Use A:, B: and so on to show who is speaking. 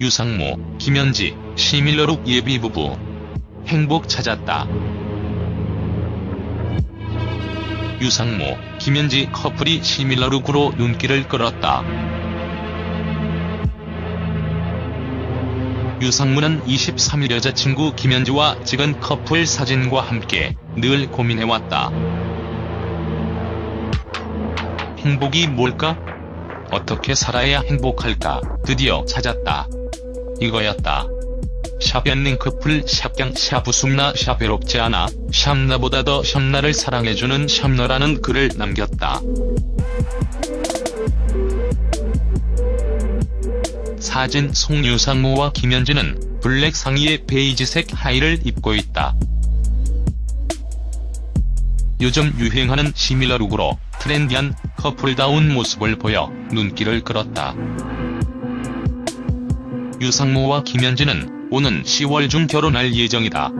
A: 유상무, 김현지, 시밀러룩 예비부부. 행복 찾았다. 유상무, 김현지 커플이 시밀러룩으로 눈길을 끌었다. 유상무는 23일 여자친구 김현지와 찍은 커플 사진과 함께 늘 고민해왔다. 행복이 뭘까? 어떻게 살아야 행복할까? 드디어 찾았다. 이거였다. 샵연ning 커플 샵경 샵웃음나 샵 외롭지 않아 샵나보다 더 샵나를 사랑해주는 샵너라는 글을 남겼다. 사진 속 유상무와 김현지는 블랙 상의에 베이지색 하의를 입고 있다. 요즘 유행하는 similar look으로 trendy한 커플다운 모습을 보여 눈길을 끌었다. 유상무와 김현지는 오는 10월 중 결혼할 예정이다.